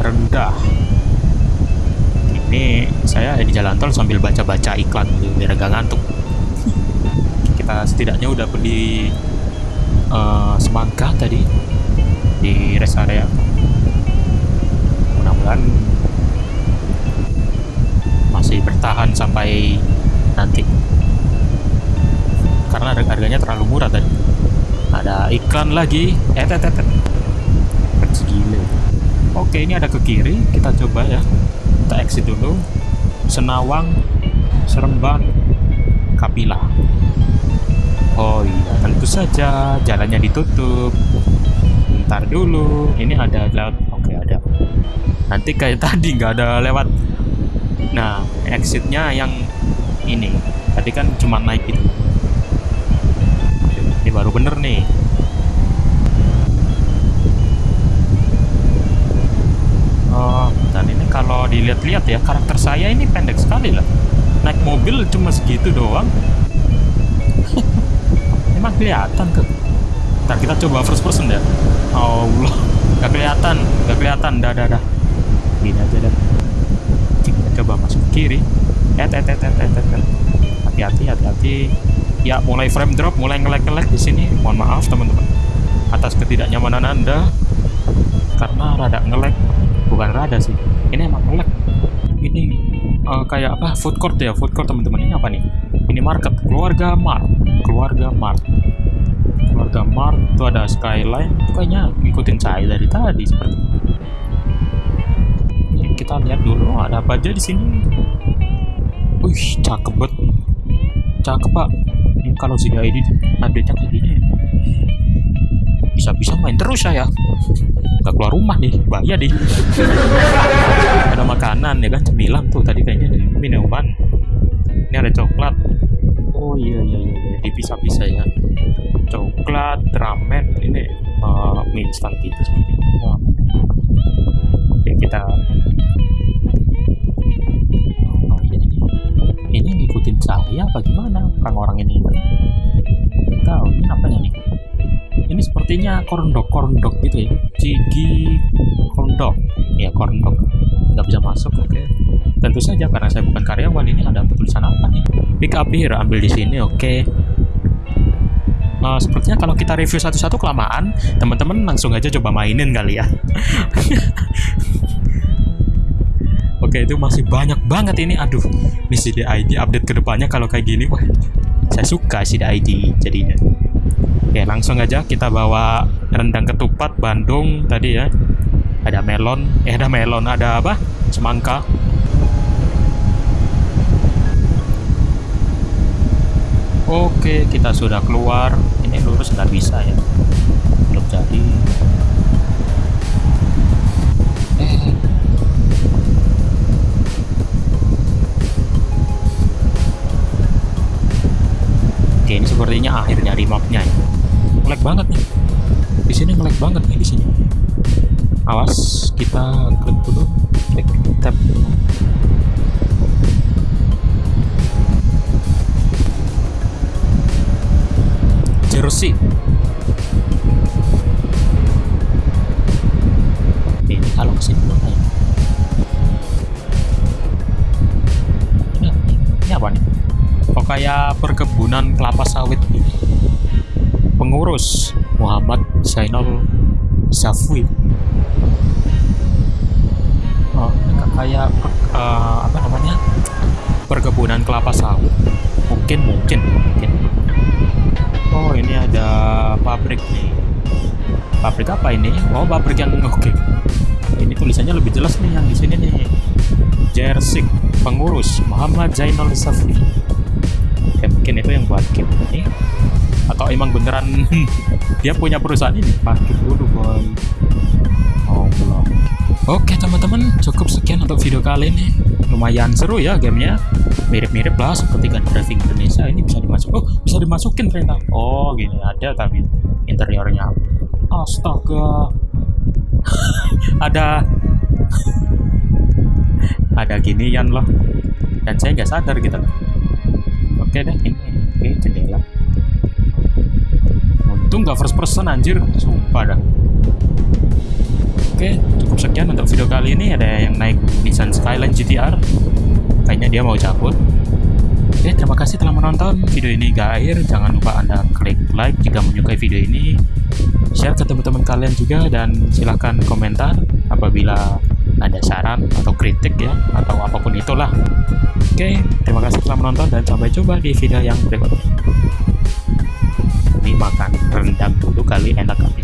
rendah. Ini saya di jalan tol sambil baca-baca iklan biar gak ngantuk. Kita setidaknya udah beli uh, semangka tadi di rest area. Mudah-mudahan masih bertahan sampai nanti. Karena harganya terlalu murah tadi. Ada iklan lagi. Eh tet segile oke ini ada ke kiri. Kita coba ya. Kita exit dulu. Senawang Seremban Kapila oh iya tentu saja. Jalannya ditutup. Ntar dulu. Ini ada lewat oke ada. Nanti kayak tadi nggak ada lewat. Nah exitnya yang ini. Tadi kan cuma naik itu ini baru bener nih oh dan ini dilihat-lihat ya karakter saya ini pendek sekali lah. Naik mobil cuma segitu doang. Emang kelihatan tuh. Ntar kita coba first person deh. Allah gak kelihatan gak kelihatan. Dah dah dah. Gini aja dah. Kita coba masuk kiri. Eh eh eh eh eh hati-hati hati-hati. Ya mulai frame drop mulai ngelek-ngelek di sini. Mohon maaf teman-teman. Atas ketidaknyamanan anda. Karena rada ngelek bukan rada sih ini emang ngelek ini uh, kayak apa food court ya? Food court teman-teman. Ini apa nih? Ini market keluarga Mart keluarga Mart keluarga Mart itu ada skyline. Itu kayaknya ngikutin saya dari tadi seperti ini kita lihat dulu ada apa aja di sini. Wih cakep banget. Cakep pak. Ini kalau si ID update nya kayak gini bisa-bisa main terus saya. Nggak keluar rumah nih bahaya deh. Ada makanan ya kan cemilan tuh tadi kayaknya. Minuman. Ini ada coklat. Oh iya iya iya, iya. dipisah-pisah ya. Coklat ramen ini uh, mie instan gitu seperti ini oke kita oh, ini, ini ngikutin saya apa gimana? Orang-orang ini sepertinya korndok korndok gitu ya. Cigi korndok. Ya korndok. Nggak bisa masuk oke. Okay. tentu saja karena saya bukan karyawan ini ada tulisan apa nih? Pick up here ambil di sini oke. Okay. uh, sepertinya kalau kita review satu-satu kelamaan teman-teman langsung aja coba mainin kali ya. Oke itu masih banyak banget ini. Aduh ini CDID update ke depannya kalau kayak gini wah saya suka CDID jadinya Oke langsung aja kita bawa rendang ketupat Bandung tadi ya. Ada melon eh ada melon ada apa? Semangka. Oke kita sudah keluar. Ini lurus nggak bisa ya. Belum jadi. Oke ini sepertinya akhir nyari mapnya ya ngelag banget nih. Di sini ngelag banget nih di sini. Awas kita klik dulu klik tab. Jersey ini kalau ke sini ya ini, ini apa nih? Kok kayak perkebunan kelapa sawit gitu pengurus Muhammad Zainal Zafwi oh, kayak uh, apa namanya perkebunan kelapa sawit. Mungkin mungkin mungkin. Oh ini ada pabrik nih. Pabrik apa ini? Oh pabrik yang oke. Okay. ini tulisannya lebih jelas nih yang di sini nih. Jersik pengurus Muhammad Zainal Zafwi ya mungkin itu yang buat game ini atau emang beneran dia punya perusahaan ini? Parkir dulu boy. Oh belum. Oke teman-teman cukup sekian untuk video kali ini. Lumayan seru ya gamenya. Mirip-mirip lah seperti kan driving Indonesia. Ini bisa dimasuk oh bisa dimasukin ternyata. Oh gini ada tapi interiornya. Astaga. Ada. Ada ginian loh. Dan saya nggak sadar gitu oke deh ini oke jendela untung gak first person anjir sumpah dah Oke, cukup sekian untuk video kali ini. Ada yang naik Nissan Skyline GTR. Kayaknya dia mau cabut. Oke, terima kasih telah menonton video ini hingga akhir. Jangan lupa Anda klik like jika menyukai video ini. Share ke teman-teman kalian juga dan silahkan komentar apabila ada saran atau kritik ya atau apa pun itulah. Oke, terima kasih telah menonton dan sampai jumpa di video yang berikutnya. Ini makan rendang dulu kali enak kali.